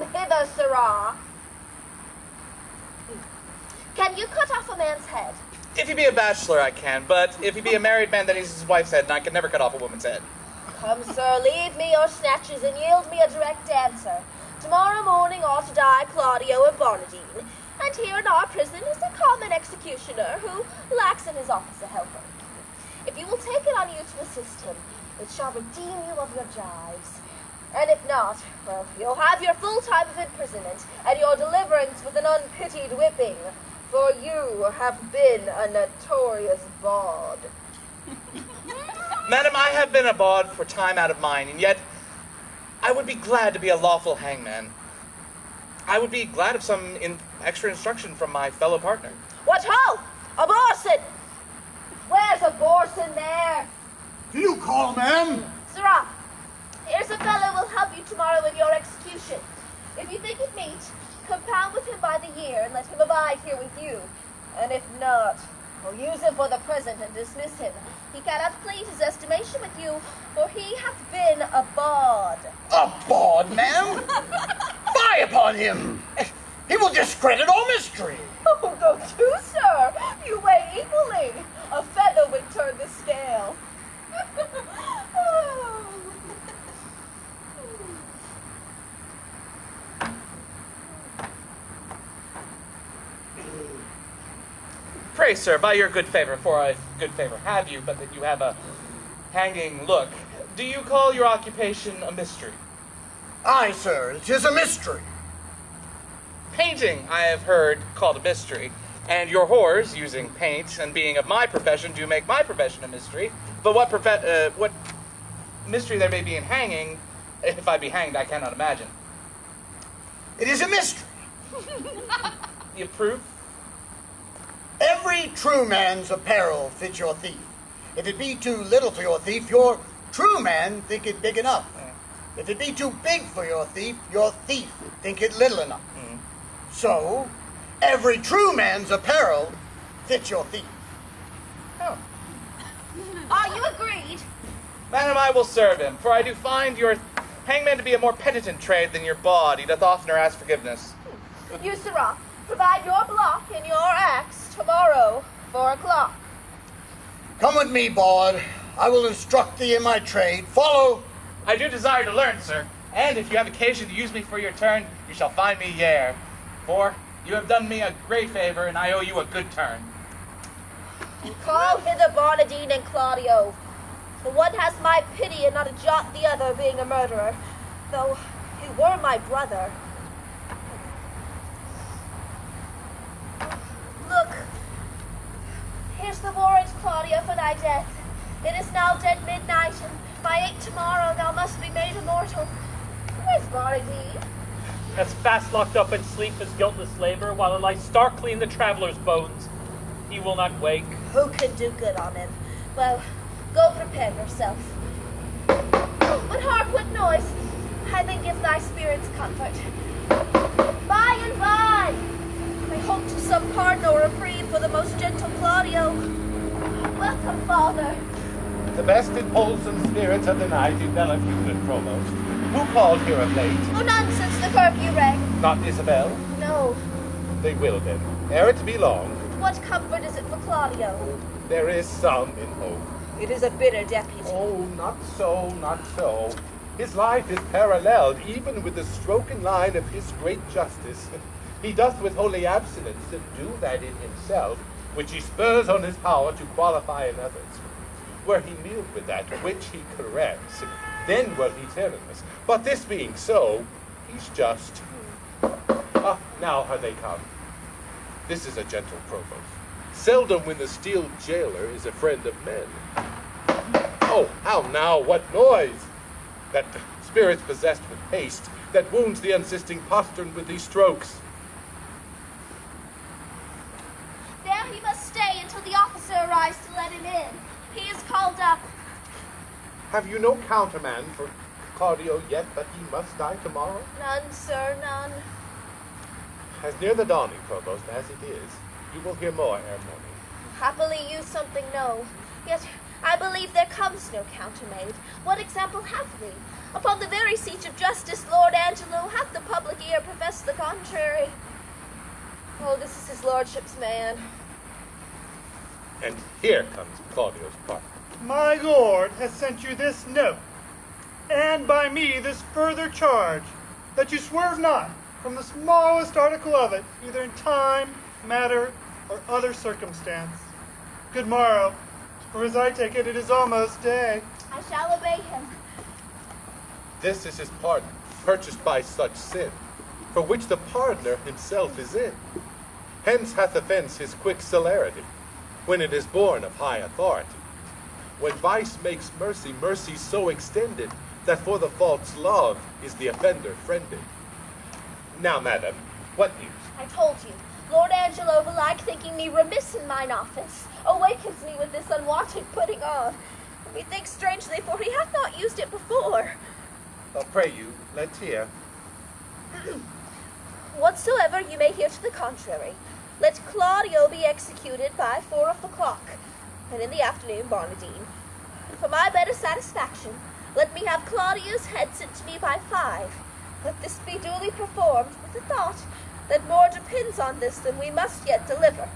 Come hither, sirrah. Can you cut off a man's head? If he be a bachelor, I can, but if he be a married man, then he's his wife's head, and I can never cut off a woman's head. Come, sir, leave me your snatches and yield me a direct answer. Tomorrow morning ought to die Claudio and Barnardine, and here in our prison is a common executioner who lacks in his office a helper. If you will take it on you to assist him, it shall redeem you of your gyves. And if not, well, you'll have your full time of imprisonment and your deliverance with an unpitied whipping, for you have been a notorious bawd. Madam, I have been a bawd for time out of mind, and yet I would be glad to be a lawful hangman. I would be glad of some in extra instruction from my fellow partner. What ho! Abhorson! Where's Abhorson there? Do you call, ma'am? Fellow will help you tomorrow in your execution. If you think it meet, compound with him by the year and let him abide here with you. And if not, we'll use him for the present and dismiss him. He cannot plead his estimation with you, for he hath been a bawd. A bawd, ma'am? Fie upon him! He will discredit all mystery. Oh, go to, sir. You weigh equally. A feather would turn the scale. Oh. Pray, sir, by your good favor, for I good favor have you, but that you have a hanging look, do you call your occupation a mystery? Aye, sir, it is a mystery. Painting, I have heard, called a mystery, and your whores, using paint and being of my profession, do make my profession a mystery. But what uh, what mystery there may be in hanging, if I be hanged, I cannot imagine. It is a mystery. You approve? Every true man's apparel fits your thief. If it be too little for your thief, your true man think it big enough. If it be too big for your thief, your thief think it little enough. So, every true man's apparel fits your thief. Oh. Are you agreed? Madam, I will serve him, for I do find your hangman to be a more penitent trade than your bawd. He doth oftener ask forgiveness. You, sirrah, provide your block and your axe tomorrow, four o'clock. Come with me, bawd. I will instruct thee in my trade. Follow. I do desire to learn, sir, and if you have occasion to use me for your turn, you shall find me yere. For you have done me a great favor, and I owe you a good turn. Call hither Barnardine and Claudio. The one has my pity and not a jot the other being a murderer, though he were my brother. Look, here's the for thy death. It is now dead midnight, and by eight tomorrow thou must be made immortal. Where's Barnardine? as fast locked up in sleep as guiltless labor, while it lies starkly in the traveler's bones. He will not wake. Who can do good on him? Well, go prepare yourself. But hark what noise! I Heaven give thy spirits comfort. By and by, I hope to some pardon or reprieve for the most gentle Claudio. Welcome, father. The best in wholesome spirits of the night envelop you, good provost. Who called here of late? Oh, none since the curfew rang. Not Isabel? No. They will then, ere it be long. What comfort is it for Claudio? There is some in hope. It is a bitter deputy. Oh, not so, not so. His life is paralleled even with the stroken line of his great justice. He doth with holy abstinence subdue that in himself which he spurs on his power to qualify in others. Were he mealed with that which he corrects, then were he tyrannous. But this being so, he's just. Ah, now are they come. This is a gentle provost. Seldom when the steel jailer is a friend of men. Oh, how now, what noise? That spirit's possessed with haste, that wounds the unsisting postern with these strokes. There he must stay until the officer arrives to let him in. He is called up. Have you no countermand for Claudio yet, but he must die tomorrow? None, sir, none. As near the dawning, provost, as it is, you will hear more ere morning. Happily you something know. Yet I believe there comes no countermate. What example have we? Upon the very seat of justice, Lord Angelo hath the public ear professed the contrary. Oh, this is his lordship's man. And here comes Claudio's part. My lord has sent you this note, and by me this further charge, that you swerve not from the smallest article of it, either in time, matter, or other circumstance. Good morrow, for as I take it, it is almost day. I shall obey him. This is his pardon, purchased by such sin, for which the pardoner himself is in. Hence hath offense his quick celerity, when it is born of high authority. When vice makes mercy, mercy so extended, that for the fault's love is the offender friended. Now, madam, what news? I told you, Lord Angelo, belike thinking me remiss in mine office, awakens me with this unwonted putting on. Methinks strangely, for he hath not used it before. I'll pray you, let's hear. Whatsoever you may hear to the contrary, let Claudio be executed by four of the clock, and in the afternoon Barnardine. For my better satisfaction, let me have Claudio's head sent to me by five. Let this be duly performed with the thought that more depends on this than we must yet deliver.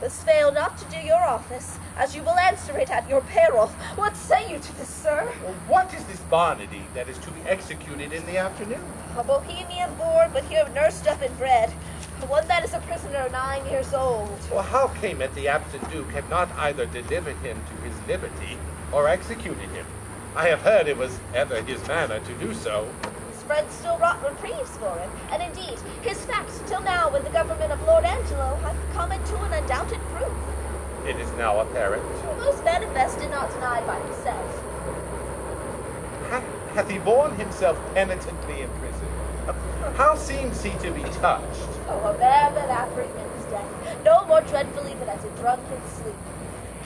Thus fail not to do your office, as you will answer it at your peril. What say you to this, sir? Well, what is this Barnardine that is to be executed in the afternoon? A Bohemian born, but here nursed up and bred. One that is a prisoner nine years old. Well, how came it the absent Duke had not either delivered him to his liberty or executed him? I have heard it was ever his manner to do so. His friends still wrought reprieves for him, and indeed, his facts till now with the government of Lord Angelo have come into an undoubted proof. It is now apparent. Most manifest and not denied by himself. Hath, he borne himself penitently in prison? How seems he to be touched? Oh, a man that apprehends death, no more dreadfully than as a drunken sleep.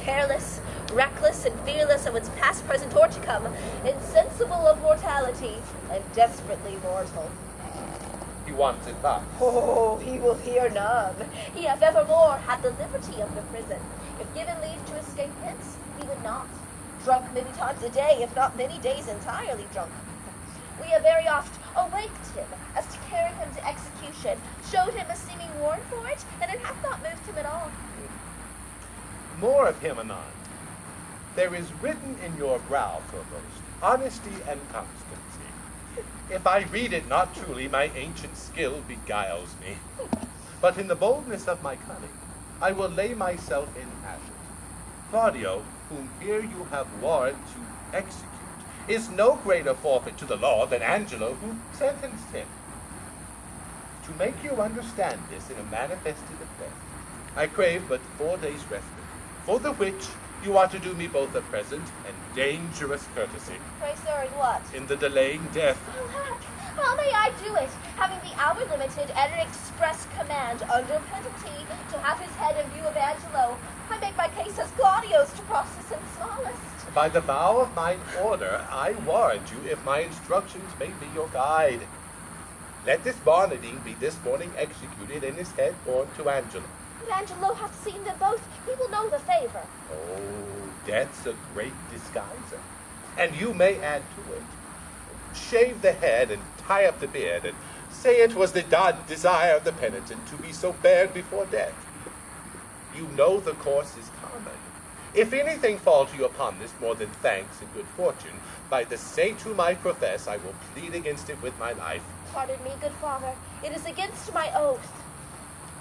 Careless, reckless, and fearless of its past, present, or to come, insensible of mortality, and desperately mortal. He wants advice. Oh, he will hear none. He hath evermore had the liberty of the prison. If given leave to escape hence, he would not. Drunk many times a day, if not many days entirely drunk. We have very oft awaked him as to carry him to execution, showed him a seeming warrant for it, and it hath not moved him at all. More of him anon. There is written in your brow, Provost, honesty and constancy. If I read it not truly, my ancient skill beguiles me. But in the boldness of my cunning, I will lay myself in ashes. Claudio, whom here you have warrant to execute, is no greater forfeit to the law than Angelo, who sentenced him. To make you understand this in a manifested affair, I crave but four days' respite, for the which you are to do me both a present and dangerous courtesy Pray, sir, in what? in the delaying death. Oh, heck, how may I do it, hour limited at an express command under penalty to have his head in view of Angelo? I make my case as Claudio's to process in smallest. By the vow of mine order, I warrant you if my instructions may be your guide. Let this Barnardine be this morning executed and his head borne to Angelo. But Angelo hath seen them both. He will know the favor. Oh, death's a great disguiser. And you may add to it. Shave the head and tie up the beard, and say it was the desire of the penitent to be so bared before death. You know the course is common. If anything fall to you upon this more than thanks and good fortune, by the saint whom I profess, I will plead against it with my life. Pardon me, good father. It is against my oath.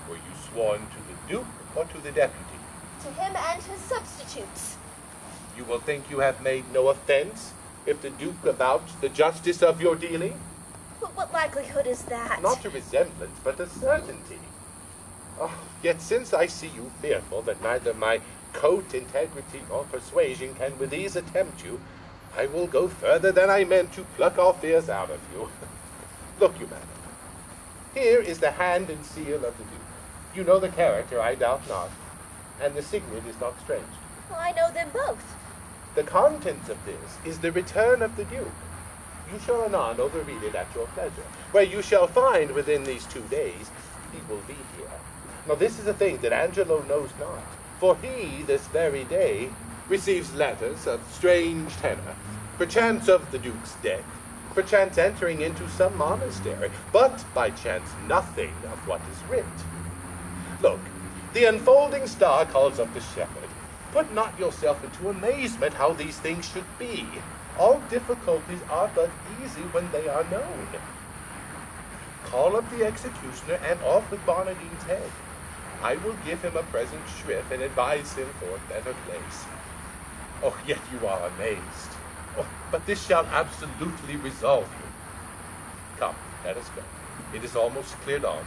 Were you sworn to the duke or to the deputy? To him and his substitutes. You will think you have made no offense if the duke avouch the justice of your dealing? But what likelihood is that? Not a resemblance, but a certainty. Oh, yet since I see you fearful that neither my coat, integrity, nor persuasion can with ease attempt you, I will go further than I meant to pluck all fears out of you. Look you, madam. Here is the hand and seal of the duke. You know the character, I doubt not, and the signet is not strange. Well, I know them both. The contents of this is the return of the Duke. You shall anon overread it at your pleasure, where you shall find within these two days he will be here. Now this is a thing that Angelo knows not, for he this very day receives letters of strange tenor, perchance of the Duke's death, perchance entering into some monastery, but by chance nothing of what is writ. Look, the unfolding star calls up the shepherd. Put not yourself into amazement how these things should be. All difficulties are but easy when they are known. Call up the executioner and off with Barnardine's head. I will give him a present shrift and advise him for a better place. Oh, yet you are amazed. Oh, but this shall absolutely resolve you. Come, let us go. It is almost cleared on.